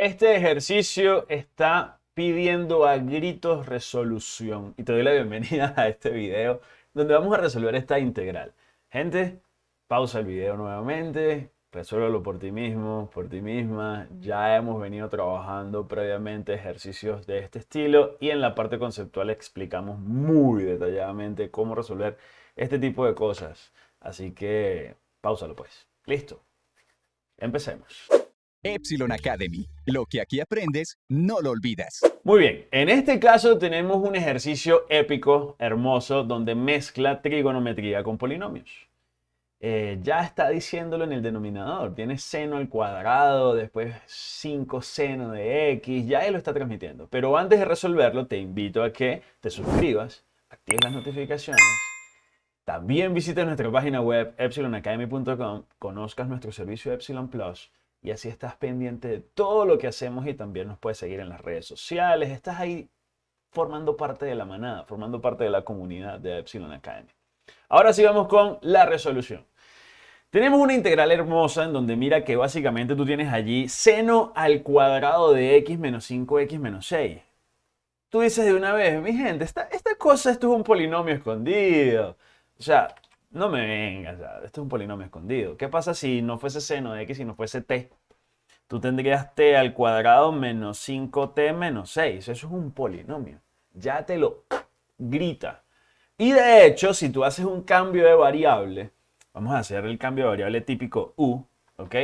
Este ejercicio está pidiendo a gritos resolución y te doy la bienvenida a este video donde vamos a resolver esta integral. Gente, pausa el video nuevamente, resuélvelo por ti mismo, por ti misma. Ya hemos venido trabajando previamente ejercicios de este estilo y en la parte conceptual explicamos muy detalladamente cómo resolver este tipo de cosas. Así que, pausalo pues. Listo. Empecemos. Epsilon Academy. Lo que aquí aprendes, no lo olvidas. Muy bien, en este caso tenemos un ejercicio épico, hermoso, donde mezcla trigonometría con polinomios. Eh, ya está diciéndolo en el denominador, tiene seno al cuadrado, después 5 seno de x, ya él lo está transmitiendo. Pero antes de resolverlo, te invito a que te suscribas, actives las notificaciones, también visites nuestra página web epsilonacademy.com, conozcas nuestro servicio Epsilon Plus y así estás pendiente de todo lo que hacemos y también nos puedes seguir en las redes sociales. Estás ahí formando parte de la manada, formando parte de la comunidad de Epsilon Academy. Ahora sí vamos con la resolución. Tenemos una integral hermosa en donde mira que básicamente tú tienes allí seno al cuadrado de x menos 5x menos 6. Tú dices de una vez, mi gente, esta, esta cosa, esto es un polinomio escondido. O sea, no me vengas, esto es un polinomio escondido. ¿Qué pasa si no fuese seno de x y no fuese t? Tú tendrías t al cuadrado menos 5t menos 6. Eso es un polinomio. Ya te lo grita. Y de hecho, si tú haces un cambio de variable, vamos a hacer el cambio de variable típico u, ¿ok?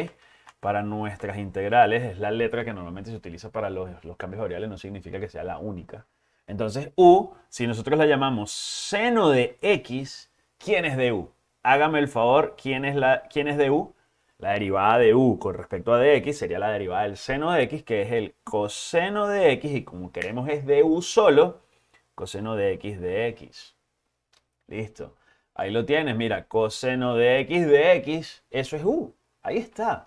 Para nuestras integrales, es la letra que normalmente se utiliza para los, los cambios de variables, no significa que sea la única. Entonces, u, si nosotros la llamamos seno de x, ¿quién es de u? Hágame el favor, ¿quién es, la, ¿quién es de u? La derivada de u con respecto a dx sería la derivada del seno de x, que es el coseno de x, y como queremos es de u solo, coseno de x de x. Listo. Ahí lo tienes, mira, coseno de x de x, eso es u. Ahí está.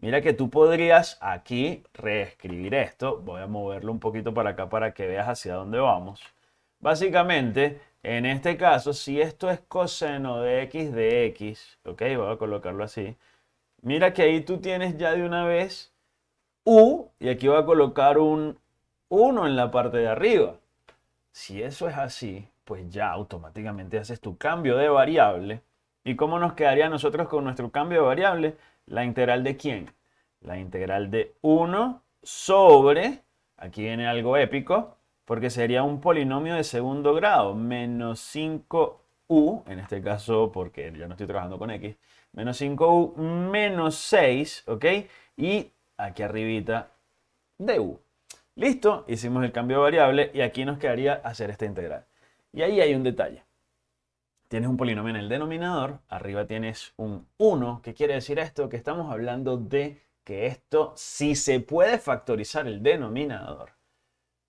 Mira que tú podrías aquí reescribir esto. Voy a moverlo un poquito para acá para que veas hacia dónde vamos. Básicamente, en este caso, si esto es coseno de x de x, ok, voy a colocarlo así. Mira que ahí tú tienes ya de una vez u y aquí voy a colocar un 1 en la parte de arriba. Si eso es así, pues ya automáticamente haces tu cambio de variable. ¿Y cómo nos quedaría nosotros con nuestro cambio de variable? La integral de quién? La integral de 1 sobre, aquí viene algo épico, porque sería un polinomio de segundo grado, menos 5u, en este caso porque ya no estoy trabajando con x, menos 5u menos 6, ¿ok? Y aquí arribita du. Listo, hicimos el cambio de variable y aquí nos quedaría hacer esta integral. Y ahí hay un detalle. Tienes un polinomio en el denominador, arriba tienes un 1. ¿Qué quiere decir esto? Que estamos hablando de que esto, si se puede factorizar el denominador,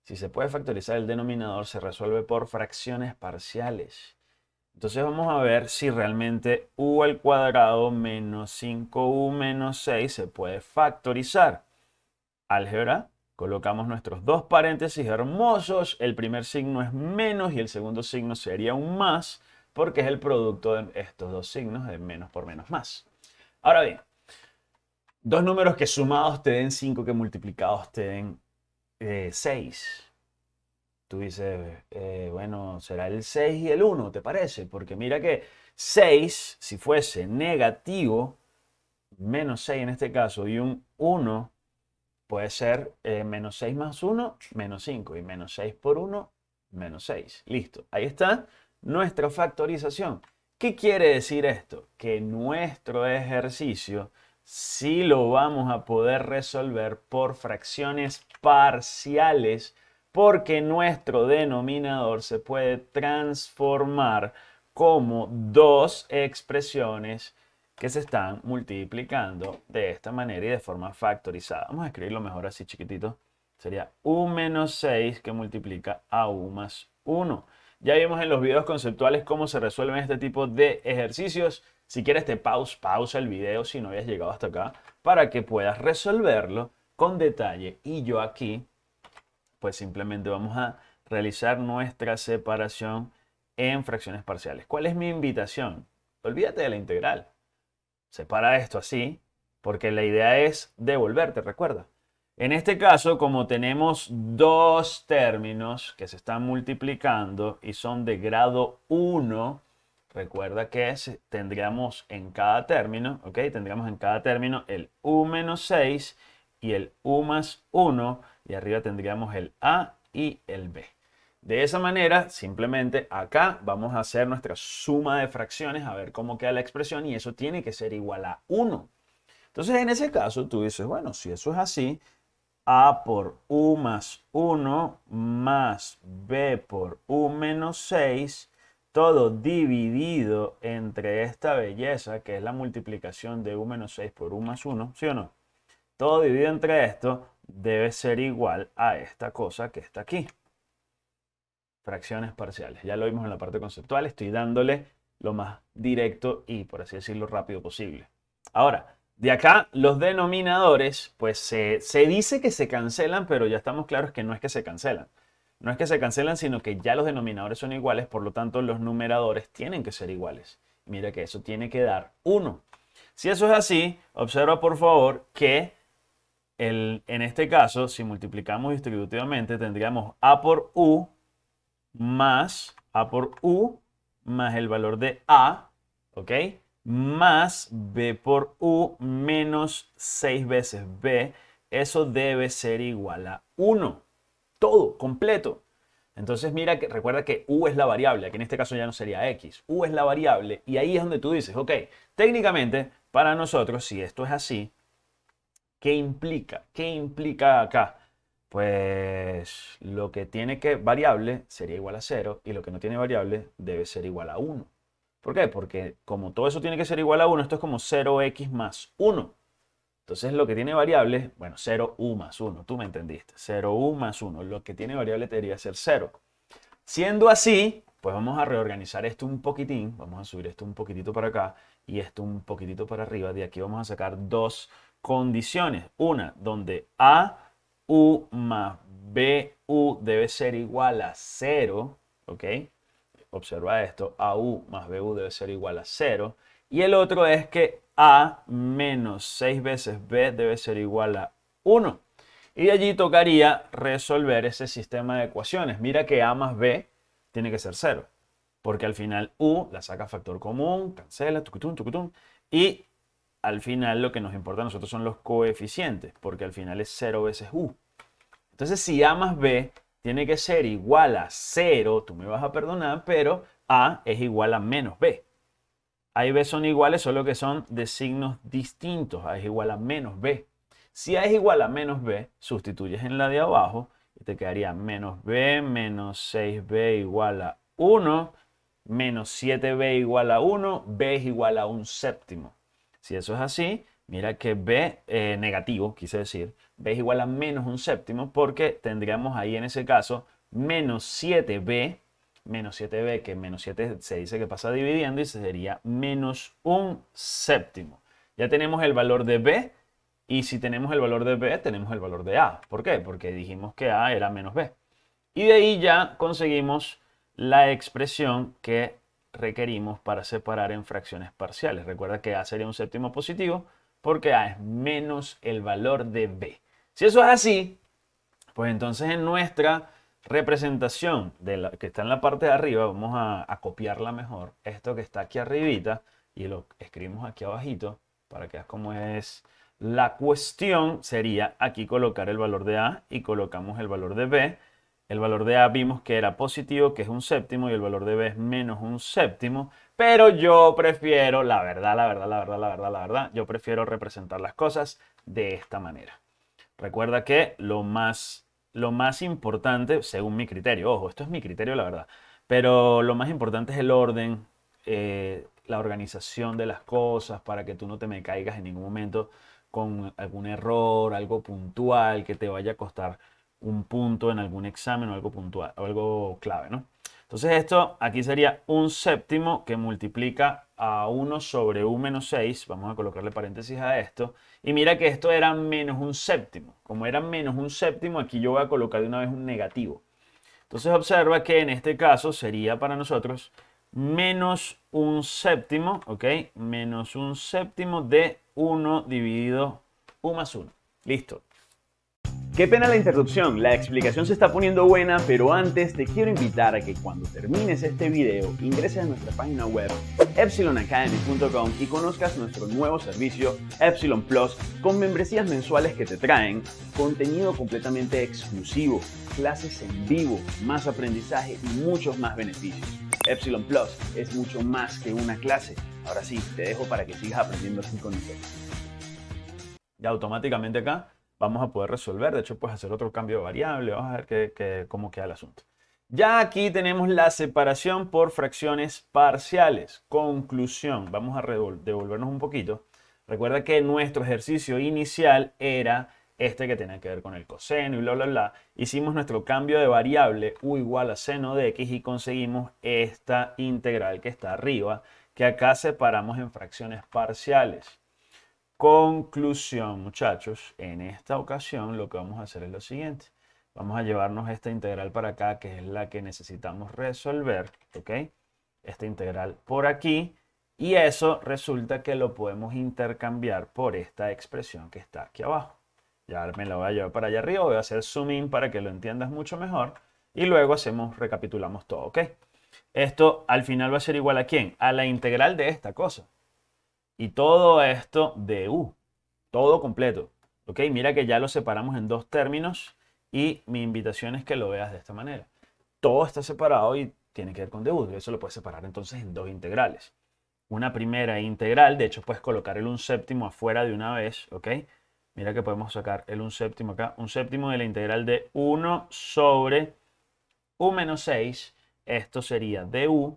si se puede factorizar el denominador, se resuelve por fracciones parciales. Entonces vamos a ver si realmente u al cuadrado menos 5u menos 6 se puede factorizar. Álgebra, colocamos nuestros dos paréntesis hermosos. El primer signo es menos y el segundo signo sería un más porque es el producto de estos dos signos de menos por menos más. Ahora bien, dos números que sumados te den 5, que multiplicados te den 6. Eh, Tú dices, eh, bueno, será el 6 y el 1, ¿te parece? Porque mira que 6, si fuese negativo, menos 6 en este caso, y un 1 puede ser eh, menos 6 más 1, menos 5, y menos 6 por 1, menos 6. Listo, ahí está nuestra factorización. ¿Qué quiere decir esto? Que nuestro ejercicio sí lo vamos a poder resolver por fracciones parciales porque nuestro denominador se puede transformar como dos expresiones que se están multiplicando de esta manera y de forma factorizada. Vamos a escribirlo mejor así chiquitito. Sería u menos 6 que multiplica a u más 1. Ya vimos en los videos conceptuales cómo se resuelven este tipo de ejercicios. Si quieres te pausa, pausa el video si no habías llegado hasta acá para que puedas resolverlo con detalle. Y yo aquí, pues simplemente vamos a realizar nuestra separación en fracciones parciales. ¿Cuál es mi invitación? Olvídate de la integral. Separa esto así, porque la idea es devolverte, recuerda. En este caso, como tenemos dos términos que se están multiplicando y son de grado 1, recuerda que tendríamos en cada término, ¿ok? Tendríamos en cada término el u menos 6 y el u más 1 y arriba tendríamos el a y el b. De esa manera, simplemente acá vamos a hacer nuestra suma de fracciones a ver cómo queda la expresión y eso tiene que ser igual a 1. Entonces, en ese caso, tú dices, bueno, si eso es así, a por u más 1 más b por u menos 6, todo dividido entre esta belleza que es la multiplicación de u menos 6 por u más 1, ¿sí o no? Todo dividido entre esto debe ser igual a esta cosa que está aquí. Fracciones parciales. Ya lo vimos en la parte conceptual, estoy dándole lo más directo y, por así decirlo, rápido posible. Ahora, de acá, los denominadores, pues se, dice que se cancelan, pero ya estamos claros que no es que se cancelan. No es que se cancelan, sino que ya los denominadores son iguales, por lo tanto los numeradores tienen que ser iguales. Mira que eso tiene que dar 1. Si eso es así, observa por favor que en este caso, si multiplicamos distributivamente, tendríamos a por u más a por u más el valor de a, ¿ok? más b por u menos 6 veces b, eso debe ser igual a 1. Todo, completo. Entonces mira que recuerda que u es la variable, que en este caso ya no sería x. u es la variable y ahí es donde tú dices, ok, técnicamente para nosotros, si esto es así, ¿qué implica? ¿Qué implica acá? Pues lo que tiene que variable sería igual a 0 y lo que no tiene variable debe ser igual a 1. ¿Por qué? Porque como todo eso tiene que ser igual a 1, esto es como 0x más 1. Entonces lo que tiene variable, bueno, 0u más 1, tú me entendiste. 0u más 1, lo que tiene variable debería ser 0. Siendo así, pues vamos a reorganizar esto un poquitín, vamos a subir esto un poquitito para acá y esto un poquitito para arriba. De aquí vamos a sacar dos condiciones. Una, donde a, u más b, u debe ser igual a 0, ¿ok? observa esto, AU más BU debe ser igual a 0. Y el otro es que A menos 6 veces B debe ser igual a 1. Y allí tocaría resolver ese sistema de ecuaciones. Mira que A más B tiene que ser 0. Porque al final U la saca factor común, cancela, tucutum, tucutum. Y al final lo que nos importa a nosotros son los coeficientes. Porque al final es 0 veces U. Entonces si A más B tiene que ser igual a 0, tú me vas a perdonar, pero A es igual a menos B. A y B son iguales, solo que son de signos distintos. A es igual a menos B. Si A es igual a menos B, sustituyes en la de abajo y te quedaría menos B menos 6B igual a 1, menos 7B igual a 1, B es igual a un séptimo. Si eso es así, Mira que b eh, negativo, quise decir, b es igual a menos un séptimo porque tendríamos ahí en ese caso menos 7b, menos 7b que menos 7 se dice que pasa dividiendo y sería menos un séptimo. Ya tenemos el valor de b y si tenemos el valor de b tenemos el valor de a. ¿Por qué? Porque dijimos que a era menos b. Y de ahí ya conseguimos la expresión que requerimos para separar en fracciones parciales. Recuerda que a sería un séptimo positivo, porque A es menos el valor de B. Si eso es así, pues entonces en nuestra representación de la, que está en la parte de arriba, vamos a, copiarla mejor, esto que está aquí arribita, y lo escribimos aquí abajito, para que veas cómo es la cuestión, sería aquí colocar el valor de A y colocamos el valor de B. El valor de A vimos que era positivo, que es un séptimo, y el valor de B es menos un séptimo. Pero yo prefiero, la verdad, la verdad, la verdad, la verdad, la verdad, yo prefiero representar las cosas de esta manera. Recuerda que lo más, lo más importante, según mi criterio, ojo, esto es mi criterio, la verdad, pero lo más importante es el orden, eh, la organización de las cosas para que tú no te me caigas en ningún momento con algún error, algo puntual que te vaya a costar un punto en algún examen o algo puntual, o algo clave, ¿no? Entonces esto aquí sería un séptimo que multiplica a 1 sobre u menos 6. Vamos a colocarle paréntesis a esto. Y mira que esto era menos un séptimo. Como era menos un séptimo, aquí yo voy a colocar de una vez un negativo. Entonces observa que en este caso sería para nosotros menos un séptimo, ¿ok? Menos un séptimo de 1 dividido u más 1. Listo. Qué pena la interrupción, la explicación se está poniendo buena, pero antes te quiero invitar a que cuando termines este video ingreses a nuestra página web epsilonacademy.com y conozcas nuestro nuevo servicio Epsilon Plus con membresías mensuales que te traen contenido completamente exclusivo, clases en vivo, más aprendizaje y muchos más beneficios. Epsilon Plus es mucho más que una clase. Ahora sí, te dejo para que sigas aprendiendo así con nosotros. Ya automáticamente acá vamos a poder resolver. De hecho, puedes hacer otro cambio de variable. Vamos a ver cómo queda el asunto. Ya aquí tenemos la separación por fracciones parciales. Conclusión. Vamos a devolvernos un poquito. Recuerda que nuestro ejercicio inicial era este que tenía que ver con el coseno y bla, bla, bla. Hicimos nuestro cambio de variable u igual a seno de x y conseguimos esta integral que está arriba, que acá separamos en fracciones parciales. Conclusión, muchachos, en esta ocasión lo que vamos a hacer es lo siguiente. Vamos a llevarnos esta integral para acá, que es la que necesitamos resolver, ¿ok? Esta integral por aquí. Y eso resulta que lo podemos intercambiar por esta expresión que está aquí abajo. Ya me la voy a llevar para allá arriba, voy a hacer zoom in para que lo entiendas mucho mejor. Y luego hacemos, recapitulamos todo, ¿ok? Esto al final va a ser igual a quién? A la integral de esta cosa. Y todo esto de U, todo completo. ¿Ok? Mira que ya lo separamos en dos términos y mi invitación es que lo veas de esta manera. Todo está separado y tiene que ver con DU. Eso lo puedes separar entonces en dos integrales. Una primera integral, de hecho puedes colocar el un séptimo afuera de una vez, ¿ok? Mira que podemos sacar el un séptimo acá. Un séptimo de la integral de 1 sobre u menos 6. Esto sería du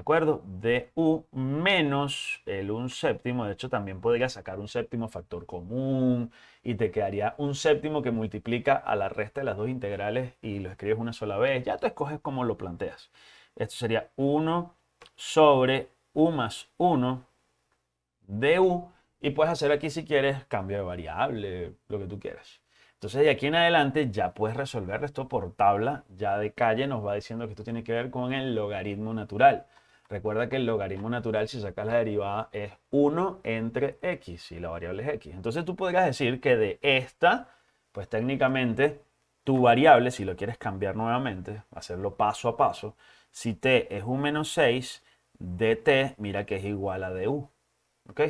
¿De acuerdo? De u menos el un séptimo. De hecho, también podría sacar un séptimo factor común y te quedaría un séptimo que multiplica a la resta de las dos integrales y lo escribes una sola vez. Ya tú escoges cómo lo planteas. Esto sería 1 sobre u más 1 de u. Y puedes hacer aquí si quieres cambio de variable, lo que tú quieras. Entonces de aquí en adelante ya puedes resolver esto por tabla. Ya de calle nos va diciendo que esto tiene que ver con el logaritmo natural. Recuerda que el logaritmo natural, si sacas la derivada, es 1 entre x y la variable es x. Entonces tú podrías decir que de esta, pues técnicamente tu variable, si lo quieres cambiar nuevamente, hacerlo paso a paso, si t es un menos 6, dt, mira que es igual a du. ¿Ok?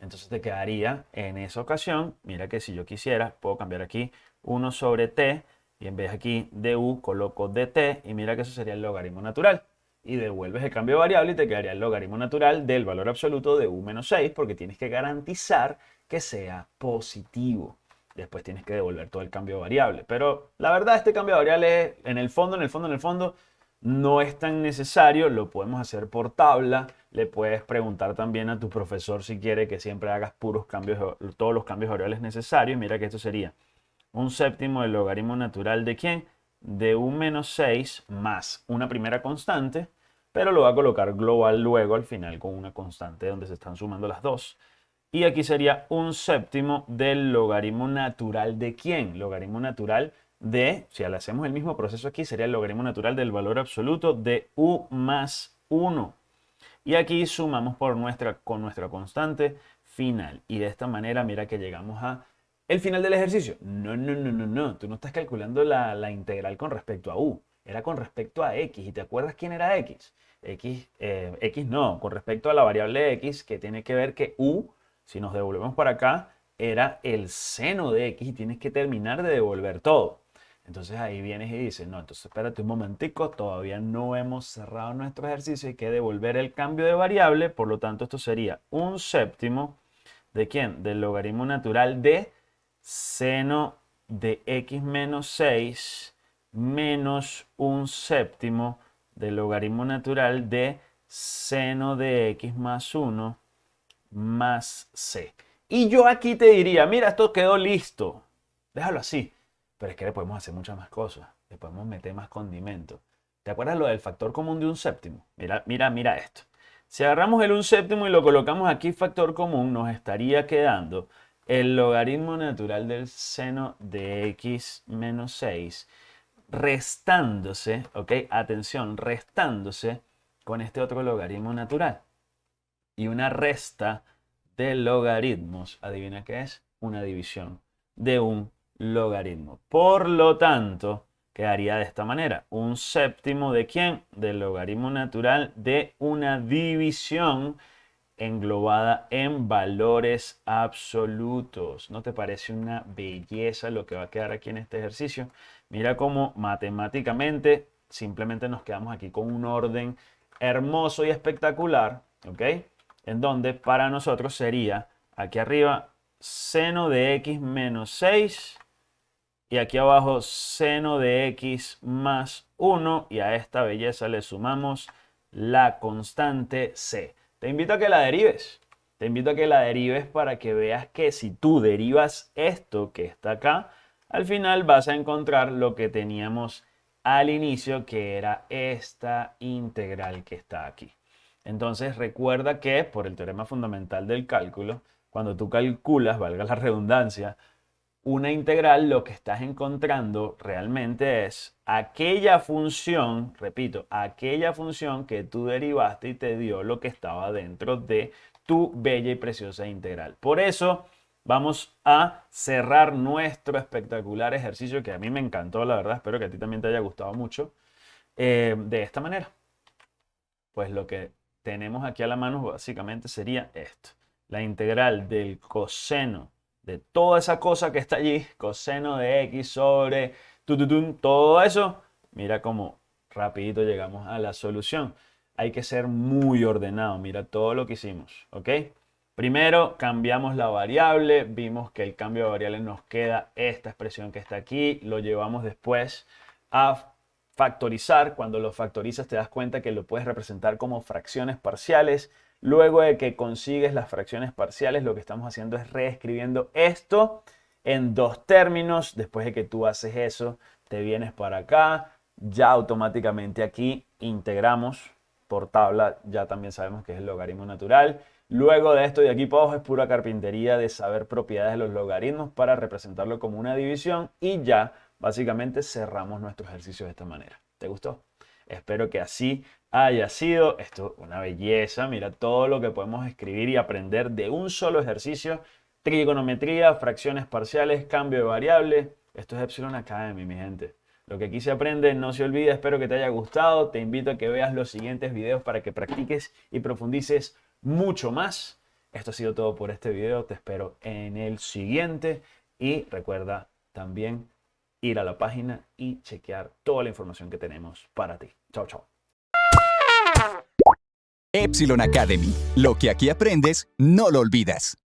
Entonces te quedaría en esa ocasión, mira que si yo quisiera, puedo cambiar aquí 1 sobre t y en vez de aquí du coloco dt y mira que eso sería el logaritmo natural y devuelves el cambio variable y te quedaría el logaritmo natural del valor absoluto de u menos 6 porque tienes que garantizar que sea positivo. Después tienes que devolver todo el cambio variable. Pero la verdad este cambio de variable en el fondo, en el fondo, en el fondo no es tan necesario. Lo podemos hacer por tabla. Le puedes preguntar también a tu profesor si quiere que siempre hagas puros cambios, todos los cambios variables necesarios. Mira que esto sería un séptimo del logaritmo natural de quién? de un menos 6 más una primera constante, pero lo va a colocar global luego al final con una constante donde se están sumando las dos. Y aquí sería un séptimo del logaritmo natural de quién? Logaritmo natural de, si le hacemos el mismo proceso aquí, sería el logaritmo natural del valor absoluto de u más 1. Y aquí sumamos por nuestra, con nuestra constante final. Y de esta manera, mira que llegamos a el final del ejercicio. No, no, no, no, no. Tú no estás calculando la, integral con respecto a u. Era con respecto a x. ¿Y te acuerdas quién era x? X, eh, x no, con respecto a la variable x, que tiene que ver que u, si nos devolvemos para acá, era el seno de x y tienes que terminar de devolver todo. Entonces ahí vienes y dices, no, entonces espérate un momentico, todavía no hemos cerrado nuestro ejercicio, hay que devolver el cambio de variable, por lo tanto esto sería un séptimo de quién? Del logaritmo natural de seno de x menos 6 menos un séptimo del logaritmo natural de seno de x más 1 más c. Y yo aquí te diría, mira, esto quedó listo. Déjalo así. Pero es que le podemos hacer muchas más cosas. Le podemos meter más condimento. ¿Te acuerdas lo del factor común de un séptimo? Mira, mira, mira esto. Si agarramos el un séptimo y lo colocamos aquí factor común, nos estaría quedando el logaritmo natural del seno de x menos 6 restándose, ok, atención, restándose con este otro logaritmo natural. Y una resta de logaritmos, adivina qué es, una división de un logaritmo. Por lo tanto, quedaría de esta manera. Un séptimo de quién? Del logaritmo natural de una división englobada en valores absolutos. ¿No te parece una belleza lo que va a quedar aquí en este ejercicio? Mira cómo matemáticamente simplemente nos quedamos aquí con un orden hermoso y espectacular, ¿ok? En donde para nosotros sería aquí arriba seno de x menos 6 y aquí abajo seno de x más 1 y a esta belleza le sumamos la constante c. Te invito a que la derives. Te invito a que la derives para que veas que si tú derivas esto que está acá, al final vas a encontrar lo que teníamos al inicio, que era esta integral que está aquí. Entonces recuerda que por el teorema fundamental del cálculo, cuando tú calculas, valga la redundancia, una integral, lo que estás encontrando realmente es aquella función, repito, aquella función que tú derivaste y te dio lo que estaba dentro de tu bella y preciosa integral. Por eso vamos a cerrar nuestro espectacular ejercicio que a mí me encantó, la verdad, espero que a ti también te haya gustado mucho, eh, de esta manera. Pues lo que tenemos aquí a la mano básicamente sería esto. La integral del coseno de toda esa cosa que está allí, coseno de x sobre todo eso, mira cómo rapidito llegamos a la solución. Hay que ser muy ordenado, mira todo lo que hicimos, ¿ok? Primero cambiamos la variable, vimos que el cambio de variable nos queda esta expresión que está aquí, lo llevamos después a factorizar. Cuando lo factorizas te das cuenta que lo puedes representar como fracciones parciales Luego de que consigues las fracciones parciales, lo que estamos haciendo es reescribiendo esto en dos términos. Después de que tú haces eso, te vienes para acá. Ya automáticamente aquí integramos por tabla. Ya también sabemos que es el logaritmo natural. Luego de esto de aquí para abajo es pura carpintería de saber propiedades de los logaritmos para representarlo como una división. Y ya básicamente cerramos nuestro ejercicio de esta manera. ¿Te gustó? Espero que así haya sido. Esto una belleza. Mira todo lo que podemos escribir y aprender de un solo ejercicio. Trigonometría, fracciones parciales, cambio de variable. Esto es Epsilon Academy, mi gente. Lo que aquí se aprende no se olvida. Espero que te haya gustado. Te invito a que veas los siguientes videos para que practiques y profundices mucho más. Esto ha sido todo por este video. Te espero en el siguiente. Y recuerda también ir a la página y chequear toda la información que tenemos para ti. Chao, chao. Epsilon Academy. Lo que aquí aprendes, no lo olvidas.